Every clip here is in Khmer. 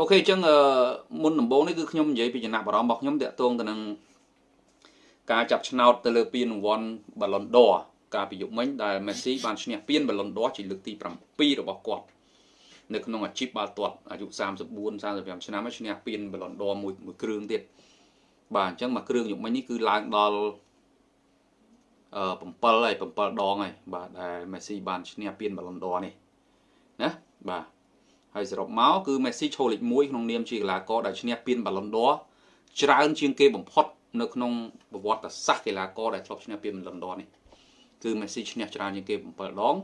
អូខេអញ្ចឹងមុនដំបូងនេះគឺខ្ញុំនិយាយពីចំណាប់អារម្មណ៍របស់ខ្ញុំតាក់ទងទៅនឹងការចាប់ឆ្នោតទៅលើពានរង្វាន់បាឡុនដ័រកាលពីយុគមិញដែលមេស៊ីបានឈ្នះពានបាឡុនដ័រជាលើកទី7របស់គាត់នៅក្នុងអាជីពបាល់ទាត់អាយុ34 35ឆ្នាំហើយឈ្នះពានបាឡុនដ័រមួយមួយគ្រឿងទៀតបាទអញ្ចឹងមួយគ្រឿងយុគមិញនេះគឺឡើងដល់អឺ7ហើយ7ដងហើយបាទដែលមេស៊ីបានឈ្នះពានបាឡុនដ័រនេះណាបាទ ហើយសរុបមកគឺមេស៊ីឈរលេខ1ក្នុងនាមជាកីឡាករដែលឈ្នះពានបាឡុនដ័រច្រើនជាងគេបំផុតនៅក្នុងប្រវត្តិសាស្ត្រកីឡាករដែលធ្លាប់ឈ្នះពានបាឡុនដ័រនេះគឺមេស៊ីឈ្នះច្រើនជាងគេ7ដង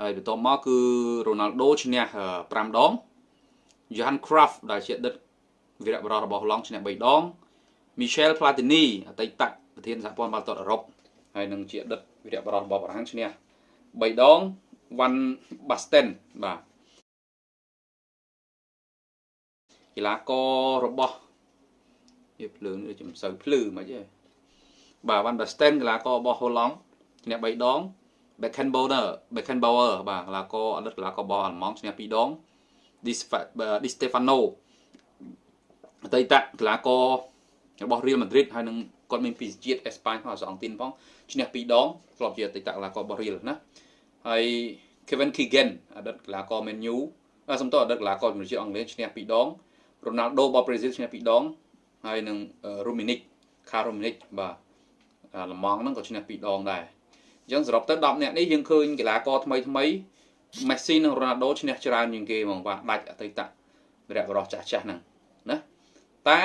ហើយបន្ទាប់មកគឺរ៉ូណាល់ដូឈ្នះ5ដង Johan Cruyff ដែលជាអតីតវីរបុរសរបស់ឡង់ឈ្នះ3ដង Michel Platini អតីតប្រធានសហព័ន្ធបាល់ទាត់អឺរ៉ុបហើយនឹងជាអតីតវីរបុរសរបស់បារាំងឈ្នះ3ដង Van Basten បាទ កីឡាកររបស់វាភ្លើងដូចជាមិនសូវភ្លឺមិនទេបាទ Van Basten កីឡាកររបស់ហូឡង់ឈ្នះ3ដង Beckenbauer Beckenbauer បាទកីឡាករអតីតកីឡាកររបស់អាល្លឺម៉ង់ឈ្នះ2ដង Di Stefano អតីតកីឡាកររបស់ Real Madrid ហើយនឹងគាត់មានពីជាតិអេស្ប៉ាញផងអសងទីនផងឈ្នះ2ដងធ្លាប់ជាអតីតកីឡាកររបស់ Real ណាហើយ Kevin Keegan អតីតកីឡាករ Man U សំទោសអតីតកីឡាករជំនឿជាតិអង់គ្លេសឈ្នះ2ដង Ronaldo របស់ Brazil ឈ្នះ2ដងហើយនឹង Romanic Karomanic បាទលម៉ង់ហ្នឹងក៏ឈ្នះ2ដងដែរអញ្ចឹងសរុបទៅ10នាក់នេះយើងឃើញកីឡាករថ្មីថ្មីមេស៊ីនិងរ៉ូណាល់ដូឈ្នះច្រើនជាងគេហ្មងបាទដាច់អតីតវីរៈបរោះចាស់ចាស់ហ្នឹងណាតែ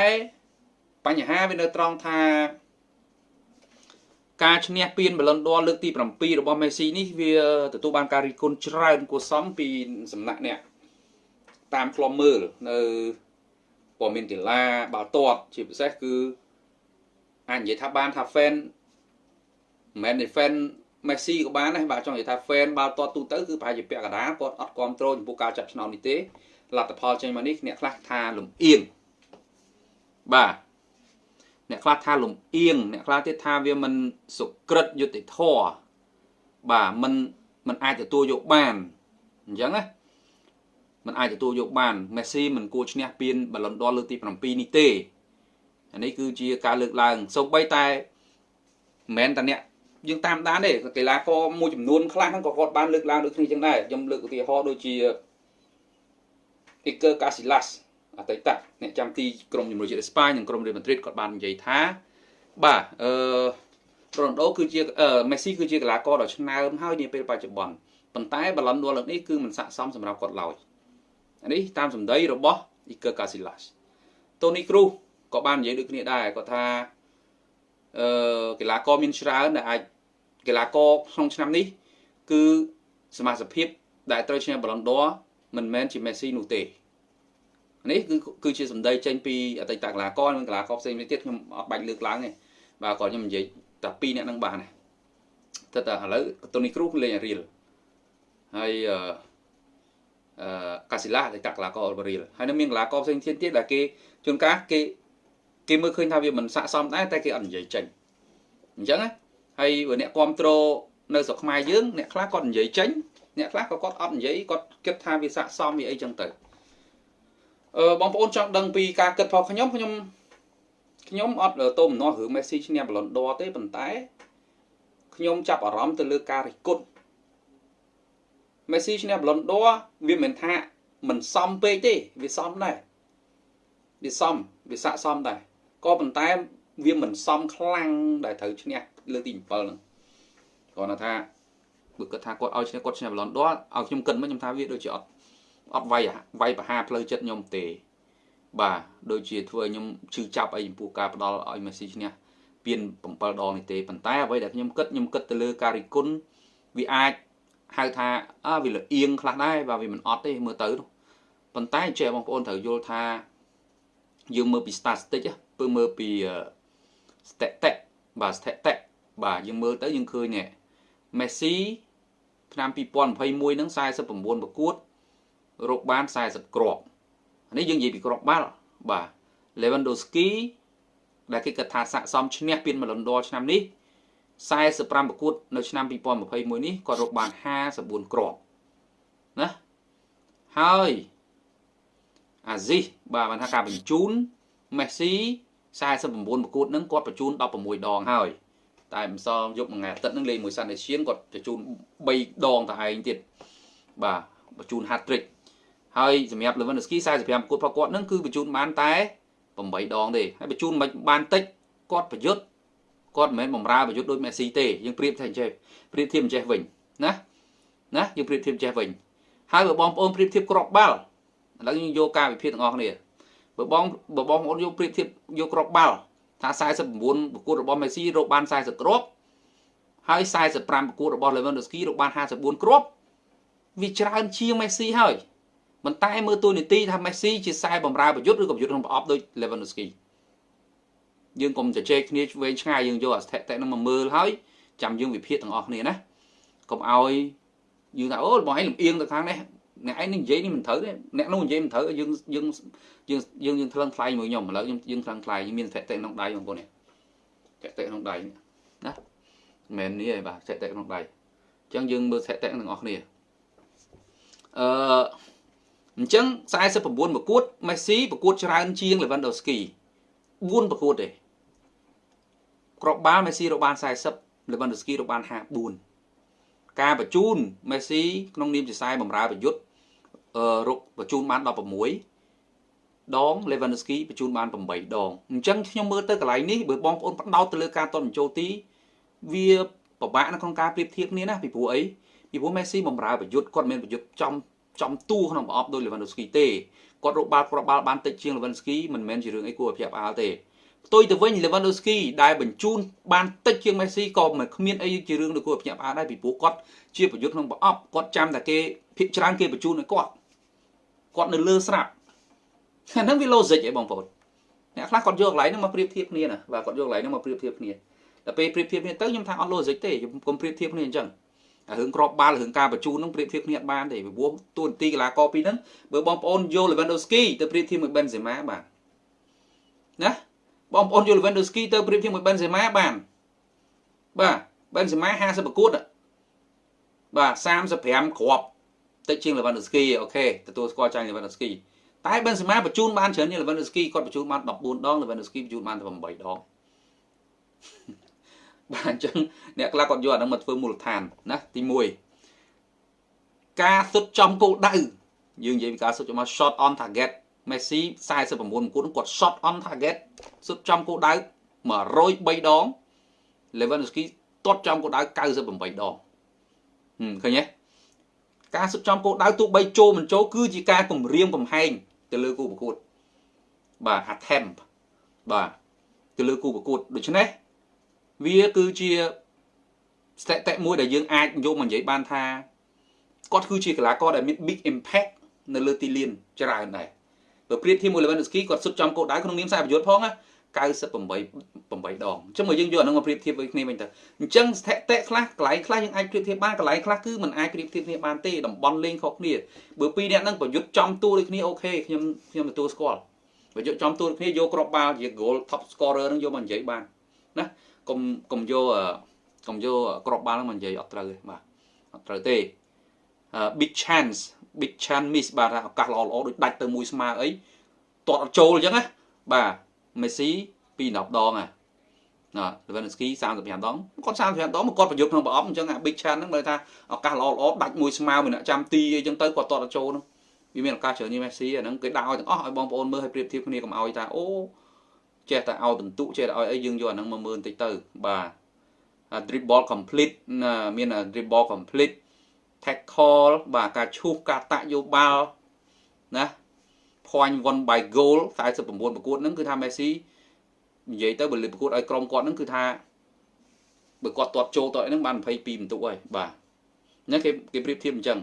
បញ្ហាវានៅត្រង់ថាការឈ្នះពានបលិនដ័រលើកទី7របស់មេស៊ីនេះវាទទួលបានការរិះគន់ច្រើនគួរសមពីសំណាក់អ្នកតាមខ្លំមើលនៅ ព័ត៌មានដេឡាបាល់ទាត់ជាពិសេសគឺអាចនិយាយថាបានថា fan មិនមែនទេ fan មេស៊ីក៏បានដែរបាទចង់និយាយថា fan បាល់ទាត់ទូទៅគឺប្រហែលជាពាក់កណ្ដាលគាត់អត់គ្រប់គ្រងចំពោះការចាប់ឆ្នោតនេះទេលទ្ធផលចេញមកនេះអ្នកខ្លះថាលំអៀងបាទអ្នកខ្លះថាលំអៀងអ្នកខ្លះទៀតថាវាមិនសុក្រិតយុតិធធបាទមិនមិនអាចទទួលយកបានអញ្ចឹងណា มันអាចទទួលយកបានមេស៊ីមិនគួរឈ្នះពានបាឡុនដ័រលើកទី7នេះទេអានេះគឺជាការលើកឡើងសូម្បីតែមិនមែនតែអ្នកយើងតាមដានទេកីឡាករមួយចំនួនខ្លះហ្នឹងក៏គាត់បានលើកឡើងដូចគ្នាចឹងដែរខ្ញុំលើកឧទាហរណ៍ដូចជា Iker Casillas អតីតអ្នកចាំទីក្រុមជំនួយជាតិអេស្ប៉ាញនិងក្រុមរ៉េម៉ាឌ្រីតគាត់បាននិយាយថាបាទអឺរ៉ូណាល់ដូគឺជាមេស៊ីគឺជាកីឡាករដ៏ឆ្នើមហើយនាពេលបច្ចុប្បន្នប៉ុន្តែបាឡុនដួលលើកនេះគឺមិនស័ក្តិសមសម្រាប់គាត់ឡើយ នេះតាមសម្ដីរបស់ Iker Casillas Toni Kroos ក៏បាននិយាយដូចគ្នាដែរគាត់ថាអឺកីឡាករមានច្រើនដែលអាចកីឡាករក្នុងឆ្នាំនេះ គឺសមាជិកដែលត្រូវឈ្នះបាឡុនដ័រមិនមែនជាមេស៊ីនោះទេនេះគឺគឺជាសម្ដីចេញពីអតីតកីឡាករនិងកីឡាករផ្សេងទៀតខ្ញុំអត់បាច់លើកឡើងទេបាទគាត់ខ្ញុំនិយាយតែពីរអ្នកនឹងបានទេតែឥឡូវតូនីគ្រូលេងរៀលហើយអឺអឺ កាស៊ីឡាអតីតកីឡាកររៀលហើយនៅមានកីឡាករផ្សេងទៀតដែលគេជួនកាលគេគេមើលឃើញថាវាមិនស័ក្តិសមដែរតែគេអត់និយាយចេញអញ្ចឹងណាហើយបើអ្នកគ្រប់គ្រងនៅស្រុកខ្មែរយើងអ្នកខ្លះគាត់និយាយចេញអ្នកខ្លះក៏គាត់អត់និយាយគាត់គិតថាវាស័ក្តិសមវាអីចឹងទៅអឺបងប្អូនចង់ដឹងពីការគិតរបស់ខ្ញុំខ្ញុំខ្ញុំអត់តោមនោះរឿងមេស៊ីឈ្នះបលុនដ័រទេប៉ុន្តែខ្ញុំចាប់អារម្មណ៍ទៅលើការរិះគន់ មេស៊ីឈ្នះបលុនដ័រវាមិនថាមិនសមពេកទេវាសមដែរវាសមវាស័ក្តិសមដែរក៏ប៉ុន្តែវាមិនសមខ្លាំងដែលត្រូវឈ្នះលើកទី7ហ្នឹងគាត់ថាបើគាត់ថាគាត់ឲ្យឈ្នះគាត់ឈ្នះបលុនដ័រឲ្យខ្ញុំគិតមកខ្ញុំថាវាដូចជាអត់អត់វាយវាយបហាផ្លូវចិត្តខ្ញុំទេបាទដូចជាធ្វើឲ្យខ្ញុំឈឺចាប់អីចំពោះការផ្ដាល់ឲ្យមេស៊ីឈ្នះពាន7ដងនេះទេប៉ុន្តែអ្វីដែលខ្ញុំគិតខ្ញុំគិតទៅលើការរិគុណវាអាច ហៅថាអើវាលអៀងខ្លះដែរបាទវាមិនអត់ទេមើលទៅប៉ុន្តែចេះបងប្អូនត្រូវយល់ថាយើងមើលពី statistic ពើមើលពី statistic បាទ statistic បាទយើងមើលទៅយើងឃើញនេះ Messi ឆ្នាំ2021ហ្នឹង49ប្រកួតរកបាន40គ្រាប់នេះយើងនិយាយពីគ្រាប់បាល់បាទ Lewandowski ដែលគេគិតថាស័ក្តិសមឈ្នះពានបលុនដ័រឆ្នាំនេះ 45ប្រកួតនៅឆ្នាំ2021នេះគាត់រកបាន54គ្រាប់ណាហើយអាស៊ីសបាទបានថាការបញ្ជូនមេស៊ី49ប្រកួតហ្នឹងគាត់បញ្ជូន16ដងហើយតែម្សិលយប់មួយថ្ងៃអាទិត្យហ្នឹងលេងមួយសាន់ដេឈៀនគាត់បញ្ជូន3ដងតែឯងទៀតបាទបញ្ជូន hat trick ហើយសម្រាប់ Lewandowski 45ប្រកួតរបស់គាត់ហ្នឹងគឺបញ្ជូនបានតែ8ដងទេហើយបញ្ជូនមិនបានតិចគាត់ប្រយុទ្ធ គាត់មិនមែនបំរើប្រយុទ្ធដូចមេស៊ីទេយើងប្រៀបថាអញ្ចេះប្រៀបធៀបអញ្ចេះវិញណាណាយើងប្រៀបធៀបអញ្ចេះវិញហើយបើបងប្អូនប្រៀបធៀបក្របបាល់ឥឡូវយើងយកការវិភាគទាំងអស់គ្នាបើបងបើបងប្អូនយកប្រៀបធៀបយកក្របបាល់ថា49ប្រកួតរបស់មេស៊ីរកបាន40គ្រាប់ហើយ45ប្រកួតរបស់ Lewandowski រកបាន54គ្រាប់វាច្រើនជាងមេស៊ីហើយប៉ុន្តែមើលតួនាទីថាមេស៊ីជាខ្សែបម្រើប្រយុទ្ធឬក៏ប្រយុទ្ធក្នុងប្រអប់ដូច Lewandowski យើងកុំជជែកគ្នាវែងឆ្ងាយយើងយកអស្ថិតិនឹងមកមើលហើយចាំយើងវិភាគទាំងអស់គ្នាណាកុំឲ្យយើងថាអូបងឯងលំអៀងទៅខាងនេះអ្នកឯងនិយាយនេះមិនត្រូវទេអ្នកនោះនិយាយមិនត្រូវយើងយើងយើងយើងយើងថ្លឹងថ្លៃមួយខ្ញុំឥឡូវខ្ញុំយើងថ្លឹងថ្លៃមានសតិក្នុងដៃបងប្អូននេះសតិក្នុងដៃណាមិនមែននេះឯងបាទសតិក្នុងដៃអញ្ចឹងយើងមើលសតិទាំងអស់គ្នាអឺអញ្ចឹង49ប្រកួតមេស៊ីប្រកួតច្រើនជាង Lewandowski 4ប្រកួតទេ ក្របបាល់មេស៊ីរកបាន40 Lewandowski រកបាន54ការបញ្ជូនមេស៊ីក្នុងនាមជាខ្សែបម្រើប្រយុទ្ធអឺរកបញ្ជូនបាន16ដង Lewandowski បញ្ជូនបាន8ដងអញ្ចឹងខ្ញុំមើលទៅកន្លែងនេះបើបងប្អូនផ្ដោតទៅលើការតន់បញ្ចូលទី វាពិបាកនៅក្នុងការប្រៀបធៀបគ្នាណាពីព្រោះអីពីព្រោះ Messi បម្រើប្រយុទ្ធគាត់មានប្រយុទ្ធចំចំទូក្នុងប្រអប់ដោយ Lewandowski ទេគាត់រកបាល់គ្រាប់បាល់បានតិចជាង Lewandowski មិនមែនជារឿងអីគួរឲ្យភ្ញាក់ផ្អើលទេ ផ្ទុយទៅវិញ Lewandowski ដែលបញ្ជូនបានតិចជាង Messi ក៏មិនគ្មានអីជារឿងដែលគួរឲ្យភ្ញាក់ផ្អើលដែរពីព្រោះគាត់ជាប្រយុទ្ធក្នុងប្រអប់គាត់ចាំតែគេភាគច្រើនគេបញ្ជូនឲ្យគាត់គាត់នៅលើស្រាប់អាហ្នឹងវា logic ឯងបងប្អូនអ្នកខ្លះគាត់យកកន្លែងហ្នឹងមកប្រៀបធៀបគ្នាណាបាទគាត់យកកន្លែងហ្នឹងមកប្រៀបធៀបគ្នាតែពេលប្រៀបធៀបគ្នាទៅខ្ញុំថាអត់ logic ទេខ្ញុំកុំប្រៀបធៀបគ្នាអញ្ចឹងរឿងក្របបាល់រឿងការបញ្ជូនហ្នឹងប្រៀបធៀបគ្នាអត់បានទេពីព្រោះតួនាទីកីឡាករពីរហ្នឹងបើបងប្អូនយក Lewandowski ទៅប្រៀបធៀបមួយ Benzema បាទណា បងប្អូនយក Lewandowski ទៅប្រៀបធៀបមួយ Benzema បានបាទ Benzema 50ប្រកួតបាទ35គ្រាប់តិចជាង Lewandowski អូខេទទួលស្គាល់ចាញ់ Lewandowski តែ Benzema បញ្ជូនបានច្រើនជាង Lewandowski គាត់បញ្ជូនបាន14ដង Lewandowski បញ្ជូនបានតែ8ដងបាទអញ្ចឹងអ្នកខ្លះគាត់យកអានឹងមកធ្វើមូលដ្ឋានណាទី1ការសុទ្ធចំគោលដៅយើងនិយាយពីការសុទ្ធចំមក shot on target Messi 49មង្គលគាត់ shot on target សុទ្ធចំគោលដៅ103ដង Lewandowski ទាត់ចំគោលដៅ98ដងឃើញទេការសុទ្ធចំគោលដៅទោះបីចូលមិនចូលគឺជាការគម្រាមកំហែងទៅលើគូប្រកួតបាទ attempt បាទទៅលើគូប្រកួតដូច្នេះវាគឺជាស្ថិតិមួយដែលយើងអាចយកមកនិយាយបានថាគាត់គឺជាកីឡាករដែលមាន big impact នៅលើទីលានច្រើនដែរ បើប្រៀបធៀបមួយ Lewandowski គាត់សុទ្ធចំគោលដៅក្នុងនាមខ្សែប្រយុទ្ធផងណា98 8ដងអញ្ចឹងមកយើងយកអានឹងមកប្រៀបធៀប với គ្នាវិញទៅអញ្ចឹងស្ថិតិខ្លះកន្លែងខ្លះយើងអាចប្រៀបធៀបបានកន្លែងខ្លះគឺมันអាចប្រៀបធៀបគ្នាបានទេតំបន់លេងខុសគ្នាបើពីរអ្នកហ្នឹងប្រយុទ្ធចំតួដូចគ្នាអូខេខ្ញុំខ្ញុំទទួលស្គាល់ប្រយុទ្ធចំតួដូចគ្នាយកគ្រាប់បាល់ជា goal top scorer ហ្នឹងយកមកនិយាយបានណាកុំកុំយកកុំយកក្របបាល់ហ្នឹងមកនិយាយអត់ត្រូវទេបាទអត់ត្រូវទេ big chance big chance miss បាទឱកាសល្អល្អដូចដាច់ទៅមួយស្មើអីទាត់អត់ចូលអញ្ចឹងណាបាទ Messi ពី10ដងណាណា Lewandowski 35ដងគាត់35ដងគាត់ប្រយុទ្ធក្នុងប្រអប់អញ្ចឹងអា big chance ហ្នឹងមើលថាឱកាសល្អល្អដាច់មួយស្មើមួយអ្នកចាំទីអីចឹងទៅគាត់ទាត់អត់ចូលហ្នឹងវាមានឱកាសច្រើនជាង Messi អាហ្នឹងគេដាក់ឲ្យទាំងអស់ឲ្យបងប្អូនមើលឲ្យប្រៀបធៀបគ្នាកុំឲ្យថាអូចេះតែឲ្យបន្ទុកចេះតែឲ្យអីយើងយកអាហ្នឹងមកមើលបន្តិចទៅបាទ dribble complete មាន dribble complete tackle បាទការឈូសការតាក់យកបាល់ណា point won by goal 49ប្រកួតហ្នឹងគឺថា Messi និយាយទៅបើលើប្រកួតឲ្យក្រុមគាត់ហ្នឹងគឺថាបើគាត់ទាត់ចូលតើហ្នឹងបាន22បន្ទុកហើយបាទហ្នឹងគេគេប្រៀបធៀបអញ្ចឹង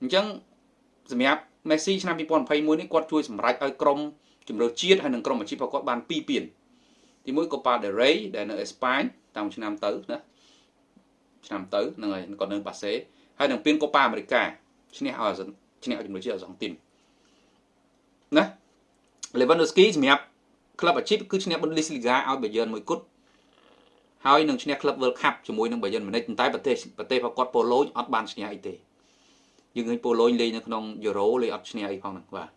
អញ្ចឹងសម្រាប់ Messi ឆ្នាំ2021នេះគាត់ជួយសម្រេចឲ្យក្រុមជម្រើសជាតិហើយនិងក្រុមអាជីពរបស់គាត់បាន2ពានទី1 Copa del Rey ដែលនៅអេស្ប៉ាញតាមឆ្នាំទៅណា ឆ្នាំទៅហ្នឹងហើយគាត់នៅបាសេហើយនឹងពាន Copa America ឈ្នះឲ្យឈ្នះឲ្យជម្រើសជាតិឲ្យសងទីមណា Lewandowski សម្រាប់ក្លឹបអាជីពគឺឈ្នះ Bundesliga ឲ្យ Bayern មួយគត់ហើយនឹងឈ្នះក្លឹប World Cup ជាមួយនឹង Bayern Munich តែប្រទេសប្រទេសរបស់គាត់ប៉ូឡូញអត់បានឈ្នះអីទេយើងឃើញប៉ូឡូញលេងនៅក្នុង Euro លេងអត់ឈ្នះអីផងហ្នឹងបាទ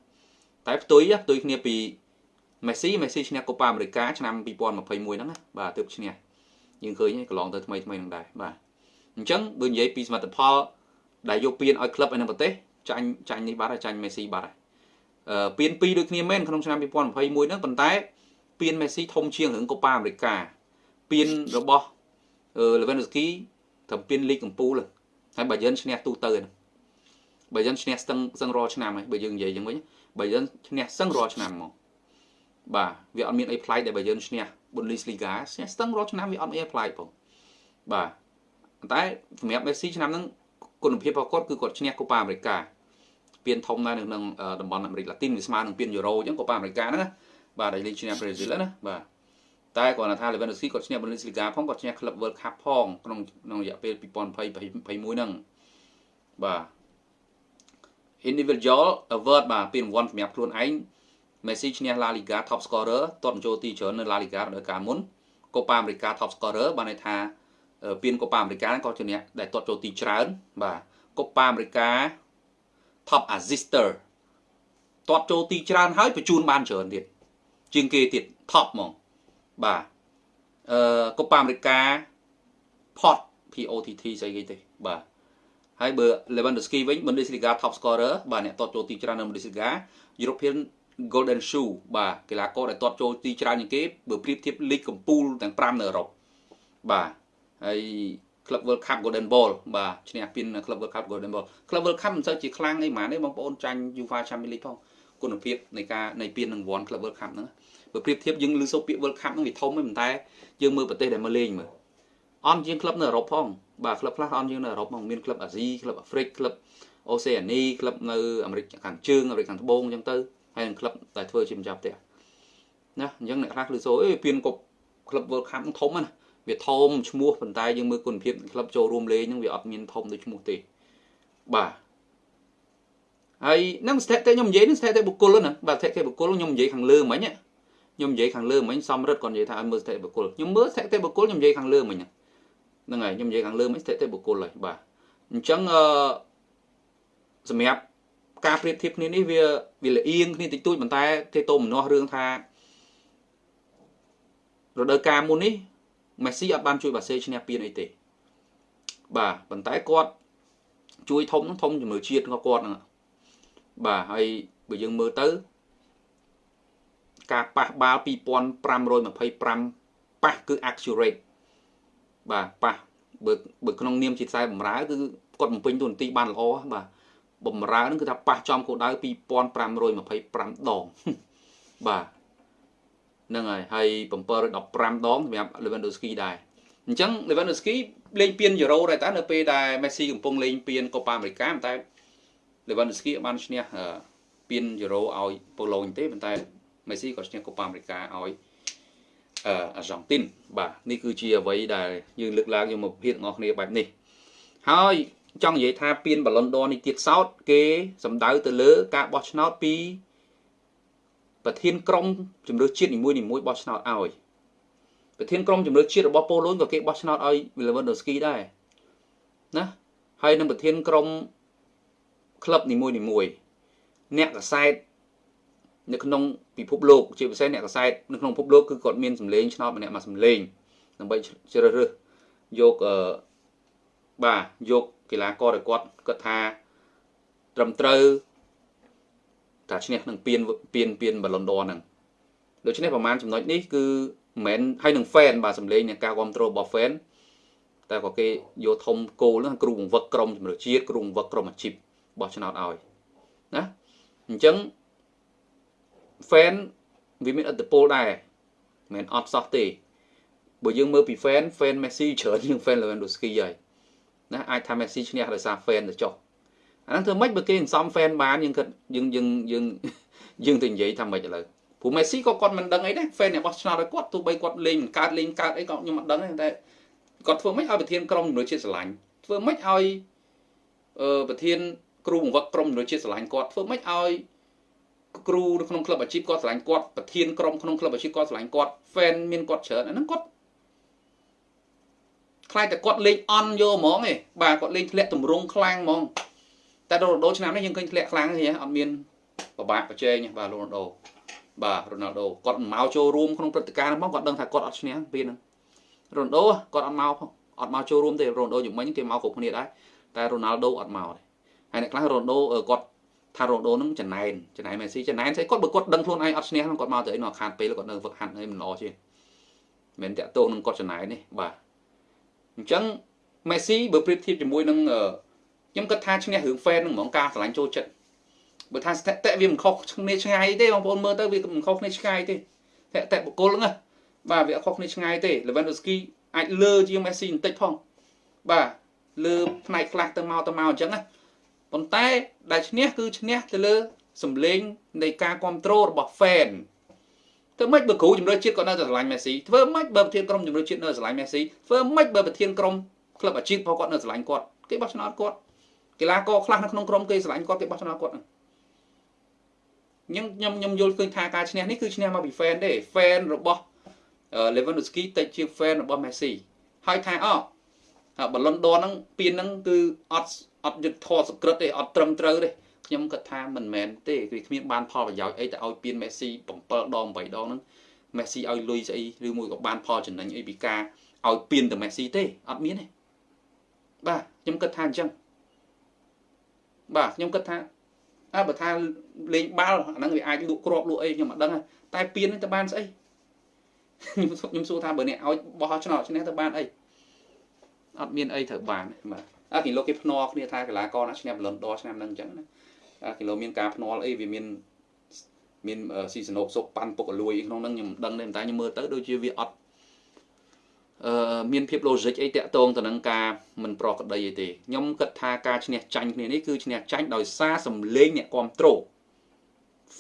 តែផ្ទុយផ្ទុយគ្នាពីមេស៊ីមេស៊ីឈ្នះកូប៉ាអាមេរិកាឆ្នាំ2021ហ្នឹងណាបាទទើបឈ្នះយើងឃើញកន្លងទៅថ្មីថ្មីហ្នឹងដែរបាទ អញ្ចឹងបើនិយាយពីសមិទ្ធផលដែលយកពានឲ្យក្លឹបឯនៅប្រទេសចាញ់ចាញ់នេះបាត់ហើយចាញ់មេស៊ីបាត់ហើយអឺពាន2ដូចគ្នាមែនក្នុងឆ្នាំ2021ហ្នឹងប៉ុន្តែពានមេស៊ីធំជាងរឿងកូប៉ាអាមេរិកាពានរបស់អឺ Lewandowski ត្រឹមពានលីកកំពូលហើយបើយើងឈ្នះទូទៅហ្នឹងបើយើងឈ្នះស្ទឹងស្ទឹងរាល់ឆ្នាំហើយបើយើងនិយាយយ៉ាងវិញបើយើងឈ្នះស្ទឹងរាល់ឆ្នាំមកបាទវាអត់មានអីប្លែកដែលបើយើងឈ្នះ Bundesliga ឈ្នះស្ទឹងរាល់ឆ្នាំវាអត់មានអីប្លែកផងបាទ តែសម្រាប់ Messi ឆ្នាំហ្នឹងគុណភាពរបស់គាត់គឺគាត់ឈ្នះកូប៉ាអាមេរិកាពានធំដែរនៅក្នុងតំបន់អាមេរិកឡាទីនវាស្មើនឹងពានយូរ៉ូអញ្ចឹងកូប៉ាអាមេរិកាហ្នឹងណាបាទដែលលេងឈ្នះប្រេស៊ីលណាបាទតែគាត់ថា Lewandowski គាត់ឈ្នះ Bundesliga ផងគាត់ឈ្នះ Club World Cup ផងក្នុងក្នុងរយៈពេល2020 21ហ្នឹងបាទ individual award បាទពានរង្វាន់សម្រាប់ខ្លួនឯង Messi ឈ្នះ La Liga top scorer ទាត់ចូលទីច្រើននៅ La Liga រដូវកាលមុនកូប៉ាអាមេរិកា top scorer បានន័យថា ពានកូប៉ាអាមេរិកាក៏ជាអ្នកដែលទាត់ចូលទីច្រើន បាទកូប៉ាអាមេរិកា top assister ទាត់ចូលទីច្រើនហើយបញ្ជូនបានច្រើនទៀតជាងគេទៀត top ហ្មងបាទអឺកូប៉ាអាមេរិកា pot POTT ស្អីគេទេបាទហើយបើ Lewandowski វិញ Bundesliga top scorer បាទអ្នកទាត់ចូលទីច្រើននៅ Bundesliga European Golden Shoe បាទកីឡាករដែលទាត់ចូលទីច្រើនជាងគេបើប្រៀបធៀបលីកកំពូលទាំង5នៅអឺរ៉ុបបាទ ហើយ Club World Cup Golden Ball បាទឈ្នះពាន Club World Cup Golden Ball Club World Cup មិនសូវជាខ្លាំងអីហ្មងទេបងប្អូនចាញ់ UEFA Champions League ផងគុណភាពនៃការនៃពានរង្វាន់ Club World Cup ហ្នឹងបើប្រៀបធៀបយើងលើសូពាក្យ World Cup ហ្នឹងវាធំទេប៉ុន្តែយើងមើលប្រទេសដែលមកលេងមើលអន់ជាងក្លឹបនៅអឺរ៉ុបផងបាទក្លឹបខ្លះអន់ជាងនៅអឺរ៉ុបផងមានក្លឹបអាស៊ីក្លឹបអាហ្វ្រិកក្លឹបអូសេអានីក្លឹបនៅអាមេរិកខាងជើងអាមេរិកខាងត្បូងអញ្ចឹងទៅហើយនឹងក្លឹបដែលធ្វើជាម្ចាស់ផ្ទះណាអញ្ចឹងអ្នកខ្លះគឺសូអេពានកប់ក្លឹប World Cup ធំណា វាធំឈ្មោះប៉ុន្តែយើងមើលគុណភាពក្លឹបចូលរួមលេងហ្នឹងវាអត់មានធំដូចឈ្មោះទេបាទហើយនឹងស្ថិតិខ្ញុំនិយាយនឹងស្ថិតិបុគ្គលណាបាទស្ថិតិបុគ្គលខ្ញុំនិយាយខាងលើមិញខ្ញុំនិយាយខាងលើមិញសំរិទ្ធគាត់និយាយថាឲ្យមើលស្ថិតិបុគ្គលខ្ញុំមើលស្ថិតិបុគ្គលខ្ញុំនិយាយខាងលើមិញហ្នឹងហើយខ្ញុំនិយាយខាងលើមិញស្ថិតិបុគ្គលហើយបាទអញ្ចឹងអឺសម្រាប់ការប្រៀបធៀបគ្នានេះវាវាលៀងគ្នាតិចតួចប៉ុន្តែទេតោមនោះរឿងថារដូវកាលមុននេះ មេស៊ីអត់បានជួយបាសេឈ្នះពានអីទេបាទប៉ុន្តែគាត់ជួយធំធំជំនឿជាតិរបស់គាត់ហ្នឹងបាទហើយបើយើងមើលទៅការប៉ះបាល់2525ប៉ះគឺ accurate បាទប៉ះបើបើក្នុងនាមជាខ្សែបំរើគឺគាត់បំពេញតួនាទីបានល្អបាទបំរើនឹងគឺថាប៉ះចំគោលដៅ2525ដងបាទ ហ្នឹងហើយហើយ715ដងសម្រាប់ Lewandowski ដែរអញ្ចឹង Lewandowski លេងពានយូរ៉ូដែរតើនៅពេលដែល Messi កំពុងលេងពានកូប៉ាអាមេរិកាតែ Lewandowski បានឈ្នះពានយូរ៉ូឲ្យប៉ូឡូញទេប៉ុន្តែ Messi ក៏ឈ្នះកូប៉ាអាមេរិកាឲ្យអឺអាហ្សង់ទីនបាទនេះគឺជាអ្វីដែលយើងលើកឡើងយកមកពិភាក្សាគ្នាបែបនេះហើយចង់និយាយថាពានបាឡុនដនេះទៀតសោតគេសំដៅទៅលើការបោះឆ្នោតពី ប្រធានក្រុមជំនឿជាតិនីមួយនីមួយបោះឆ្នោតឲ្យប្រធានក្រុមជំនឿជាតិរបស់ប៉ូឡូញក៏គេបោះឆ្នោតឲ្យ Lewandowski ដែរណាហើយនឹងប្រធានក្រុមក្លឹបនីមួយនីមួយអ្នកកសែតនៅក្នុងពិភពលោកជាពិសេសអ្នកកសែតនៅក្នុងពិភពលោកគឺគាត់មានសម្លេងឆ្នោតម្នាក់មួយសម្លេងដើម្បីជ្រើសរើសយកអឺបាទយកកីឡាករដែលគាត់គាត់ថាត្រឹមត្រូវ ថាឈ្នះនឹងពៀនពៀនពៀនបាឡុនដរហ្នឹងដូច្នេះប្រហែលចំណុចនេះគឺមិនមែនហើយនឹង fan បាទសម្លេងនៃការគ្រប់គ្រងរបស់ fan តែក៏គេយកធំគោលហ្នឹងគ្រូបង្វឹកក្រុមជំនឿជាតិគ្រូបង្វឹកក្រុមអាជីពបោះឆ្នោតឲ្យណាអញ្ចឹង fan វាមានឥទ្ធិពលដែរមិនអត់សោះទេបើយើងមើលពី fan fan Messi ច្រើនជាង fan Lewandowski ហើយណាអាចថា Messi ឈ្នះដោយសារ fan ទៅចុះ អាហ្នឹងធ្វើម៉េចបើគេសន្សំ fan បានយើងគិតយើងយើងយើងយើងទៅនិយាយថាម៉េចឥឡូវព្រោះ Messi ក៏គាត់មិនដឹងអីដែរ fan របស់ឆ្នោតឲ្យគាត់ទោះបីគាត់លេងកើតលេងកើតអីក៏ខ្ញុំមិនដឹងតែគាត់ធ្វើម៉េចឲ្យប្រធានក្រុមជំនួយជាតិស្រឡាញ់ធ្វើម៉េចឲ្យអឺប្រធានគ្រូបង្វឹកក្រុមជំនួយជាតិស្រឡាញ់គាត់ធ្វើម៉េចឲ្យគ្រូនៅក្នុងក្លឹបអាជីពគាត់ស្រឡាញ់គាត់ប្រធានក្រុមក្នុងក្លឹបអាជីពគាត់ស្រឡាញ់គាត់ fan មានគាត់ច្រើនអាហ្នឹងគាត់ខ្លាចតែគាត់លេងអន់យកហ្មងឯងបាទគាត់លេងធ្លាក់ទម្រង់ខ្លាំងហ្មង តែដល់រដូវឆ្នាំនេះយើងឃើញធ្លាក់ខ្លាំងទេអត់មានពិបាកប្រជែងបាទរ៉ូណាល់ដូបាទរ៉ូណាល់ដូគាត់មិនមកចូលរួមក្នុងព្រឹត្តិការណ៍ហ្នឹងផងគាត់ដឹងថាគាត់អត់ឈ្នះពេលហ្នឹងរ៉ូណាល់ដូគាត់អត់មកផងអត់មកចូលរួមទេរ៉ូណាល់ដូជំនាញគេមកគ្រប់គ្នាដែរតែរ៉ូណាល់ដូអត់មកទេហើយអ្នកខ្លះរ៉ូណាល់ដូគាត់ថារ៉ូណាល់ដូនឹងចំណែនចំណែនមេស៊ីចំណែនស្អីគាត់បើគាត់ដឹងខ្លួនឯងអត់ឈ្នះគាត់មកទៅអីនោះខាតពេលគាត់នៅវឹកហាត់អីមិនល្អទេមិនតាក់ទងនឹងគាត់ចំណែននេះបាទអញ្ចឹងមេស៊ីបើប្រៀបធៀបជាមួយនឹង ខ្ញុំគិតថាឈ្នះរឿង fan នឹងហ្មងការឆ្លាញ់ចូលចិត្តបើថាស្ថិតិវាមិនខុសគ្នាឆ្ងាយទេបងប្អូនមើលទៅវាមិនខុសគ្នាឆ្ងាយទេស្ថិតិបុគ្គលហ្នឹងបាទវាអត់ខុសគ្នាឆ្ងាយទេ Lewandowski អាចលើជាង Messi បន្តិចផងបាទលើផ្នែកខ្លះទៅមកទៅមកអញ្ចឹងណាប៉ុន្តែដែលឈ្នះគឺឈ្នះទៅលើសម្លេងនៃការគ្រប់គ្រងរបស់ fan ធ្វើម៉េចបើគ្រូជំរឿជាតិគាត់នៅតែស្រឡាញ់មេស៊ីធ្វើម៉េចបើប្រធានក្រុមជំរឿជាតិនៅស្រឡាញ់មេស៊ីធ្វើម៉េចបើប្រធានក្រុមក្លឹបអាជីពរបស់គាត់នៅស្រឡាញ់គាត់គេបោះឆ្នោតគាត់ កីឡាករខ្លះនៅក្នុងក្រុមគេស្រឡាញ់គាត់គេបោះឆ្នោតគាត់ខ្ញុំខ្ញុំខ្ញុំយល់ឃើញថាការឈ្នះនេះគឺឈ្នះមកពី fan ទេ fan របស់ Lewandowski តិចជាង fan របស់ Messi ហើយថាអបាឡុនដនហ្នឹងពៀនហ្នឹងគឺអត់អត់យុទ្ធធរសក្រិតទេអត់ត្រឹមត្រូវទេខ្ញុំគិតថាមិនមែនទេគឺគ្មានបានផលប្រយោជន៍អីទៅឲ្យពៀនមេស៊ី7ដង8ដងហ្នឹងមេស៊ីឲ្យលុយស្អីឬមួយក៏បានផលចំណេញអីពីការឲ្យពៀនទៅមេស៊ីទេអត់មានទេបាទខ្ញុំគិតថាអញ្ចឹង បាទខ្ញុំគិតថាអើបើថាលេងបាល់អាហ្នឹងវាអាចលក់គ្រាប់លក់អីខ្ញុំអត់ដឹងតែពៀនហ្នឹងទៅបានស្អីខ្ញុំខ្ញុំសួរថាបើអ្នកឲ្យបោះឆ្នោតឈ្នះទៅបានអីអត់មានអីត្រូវបានបាទអាគីឡូគេភ្នាល់គ្នាថាកីឡាករណាឈ្នះបលុនដរឆ្នាំហ្នឹងអញ្ចឹងណាអាគីឡូមានការភ្នាល់អីវាមានមានស៊ីសណូកសុកប៉ាន់ពុកអលួយក្នុងហ្នឹងខ្ញុំមិនដឹងទេតែខ្ញុំមើលទៅដូចជាវាអត់អឺ មានភាព logic អីតាក់ទងទៅនឹងការមិនប្រក្រតីអីទេខ្ញុំគិតថាការឈ្នះចាញ់គ្នានេះគឺឈ្នះចាញ់ដោយសារសម្លេងអ្នកគ្រប់គ្រង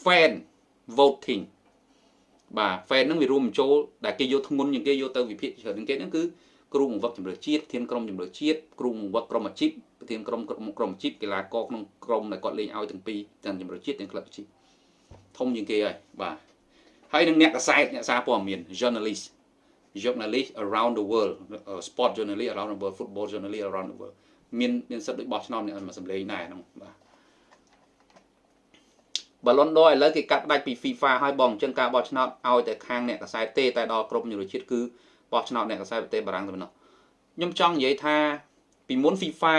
fan voting បាទ fan ហ្នឹងវារួមបញ្ចូលដែលគេយកធ្ងន់ជាងគេយកទៅវិភាគច្រើនជាងគេហ្នឹងគឺគ្រូបង្វឹកជំរឿជាតិប្រធានក្រុមជំរឿជាតិគ្រូបង្វឹកក្រុមអាជីពប្រធានក្រុមក្រុមអាជីពកីឡាករក្នុងក្រុមដែលគាត់លេងឲ្យទាំងពីរទាំងជំរឿជាតិទាំងក្លឹបអាជីពធំជាងគេហើយបាទហើយនឹងអ្នកកសែតអ្នកសារព័ត៌មាន journalist journalist around the world sport journalist around the world football journalist around the world មានមានសិទ្ធិដូចបោះឆ្នោតអ្នកមកសម្លេងដែរហ្នឹងបាទបាឡុនដឥឡូវគេកាត់ផ្ដាច់ពី FIFA ហើយបងអញ្ចឹងការបោះឆ្នោតឲ្យតែខាងអ្នកកសែតទេតែដល់ក្រុមយុរជាតិគឺបោះឆ្នោតអ្នកកសែតប្រទេសបារាំងទៅប៉ុណ្ណោះខ្ញុំចង់និយាយថាពីមុន FIFA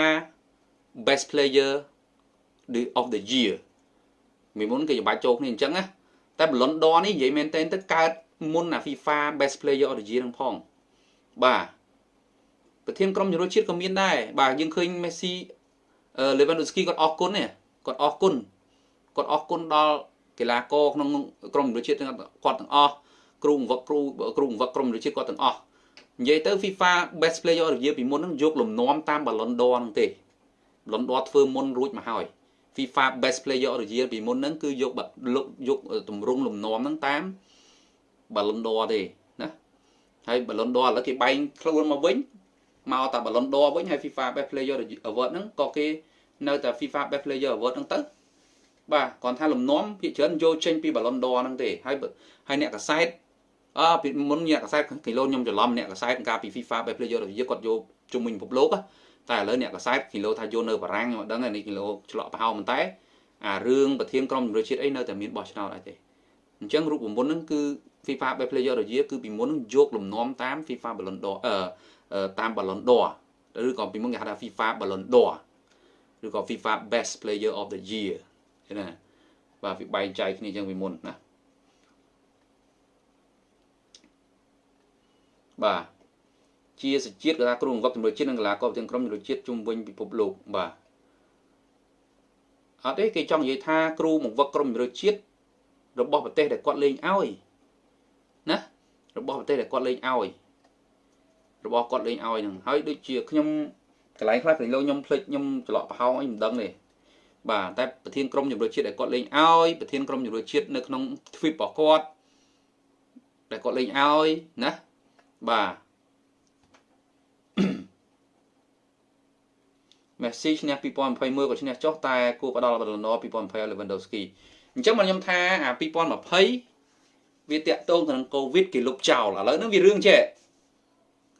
best player of the year ពីមុនគេច្បាច់ចូលគ្នាអញ្ចឹងណាតែបលុនដនេះនិយាយមែនតើទៅកើត មុនអា FIFA best player of the year នឹងផងបាទប្រធានក្រុមជម្រើសជាតិក៏មានដែរបាទយើងឃើញ Messi Lewandowski គាត់អរគុណគាត់អរគុណគាត់អរគុណដល់កីឡាករក្នុងក្រុមជម្រើសជាតិគាត់ទាំងអស់គ្រូបង្វឹកគ្រូគ្រូបង្វឹកក្រុមជម្រើសជាតិគាត់ទាំងអស់និយាយទៅ FIFA Best Player of the Year ពីមុនហ្នឹងយកលំនាំតាម Ballon d'Or ហ្នឹងទេ Ballon d'Or ធ្វើមុនរួចមកហើយ FIFA Best Player of the Year ពីមុនហ្នឹងគឺយកយកតម្រង់លំនាំហ្នឹងតាម Ballon d'Or ទេណាហើយ Ballon d'Or ឥឡូវគេបែងខ្លួនមកវិញមកតែ Ballon d'Or វិញហើយ FIFA Best Player Award ហ្នឹងក៏គេនៅតែ FIFA Best Player Award ហ្នឹងទៅបាទគាត់ថាលំនាំភាគច្រើនយកចេញពី Ballon d'Or ហ្នឹងទេហើយហើយអ្នកកសែតអឺពីមុនអ្នកកសែតគីឡូខ្ញុំច្រឡំអ្នកកសែតកាលពី FIFA Best Player of the Year គាត់យកជុំវិញពិភពលោកតែឥឡូវអ្នកកសែតគីឡូថាយកនៅបារាំងខ្ញុំអត់ដឹងនេះគីឡូឆ្លក់ប្រហោប៉ុន្តែអារឿងប្រធានក្រុមជម្រើសជាតិអីនៅតែមានបោះឆ្នោតអីទេអញ្ចឹងរូបមន្តហ្នឹងគឺ FIFA Best Player of the Year គឺពីមុនហ្នឹងយកលំនាំតាម FIFA Ballon d'Or អឺតាម Ballon d'Or ឬក៏ពីមុនគេហៅថា FIFA Ballon d'Or ឬក៏ FIFA Best Player of the Year ឃើញណាបាទវាបែងចែកគ្នាចឹងពីមុនណាបាទជាសជាតិកីឡាគ្រូបង្វឹកជំនឿជាតិនិងកីឡាករទាំងក្រុមជំនឿជាតិជុំវិញពិភពលោកបាទអត់ទេគេចង់និយាយថាគ្រូបង្វឹកក្រុមជំនឿជាតិរបស់ប្រទេសដែលគាត់លេងឲ្យណា របស់ប្រទេសដែលគាត់លេងឲ្យរបស់គាត់លេងឲ្យហ្នឹងហើយដូចជាខ្ញុំកន្លែងខ្លះពេលលោកខ្ញុំភ្លេចខ្ញុំច្រឡក់ប្រហោងអីមិនដឹងទេបាទតែប្រធានក្រុមជំនឿជាតិដែលគាត់លេងឲ្យប្រធានក្រុមជំនឿជាតិនៅក្នុងទ្វីបរបស់គាត់ដែលគាត់លេងឲ្យណាបាទមេស៊ីឈ្នះ2021ក៏ឈ្នះចុះតែគួរផ្ដល់បលណ2020 Lewandowski អញ្ចឹងមកខ្ញុំថាអា2020 វាតាក់ទងទៅនឹង COVID គេលុបចោលឥឡូវហ្នឹងវារឿងចេះ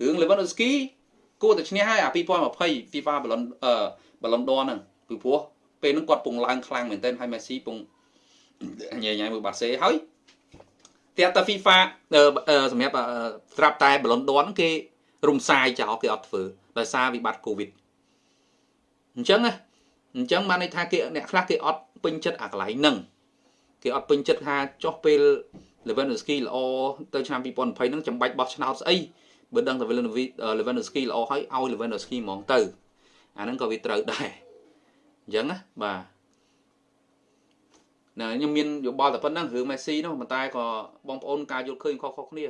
រឿង Lewandowski គួរតែឈ្នះហើយអា2020 FIFA Ballon អឺ Ballon d'Or ហ្នឹងពីព្រោះពេលហ្នឹងគាត់ពងឡើងខ្លាំងមែនទែនហើយ Messi ពងញ៉ៃញ៉ៃមួយបាសេហើយតែតែ FIFA អឺអឺសម្រាប់អឺត្រាប់តែបលុនដនគេរំសាយចោលគេអត់ធ្វើដោយសារវិបត្តិ Covid អញ្ចឹងណាអញ្ចឹងបានន័យថាគេអ្នកខ្លះគេអត់ពេញចិត្តអាកន្លែងហ្នឹងគេអត់ពេញចិត្តថាចុះពេល Lewandowski ល្អទៅឆ្នាំ2020ហ្នឹងចាំបាច់បោះឆ្នោតស្អីបើដឹងតែ Lewandowski ល្អហើយឲ្យ Lewandowski ហ្មងទៅអាហ្នឹងក៏វាត្រូវដែរអញ្ចឹងណាបាទណាខ្ញុំមានយោបល់តែប៉ុណ្្នឹងរឿង Messi នោះប៉ុន្តែក៏បងប្អូនការយល់ឃើញខុសៗគ្នា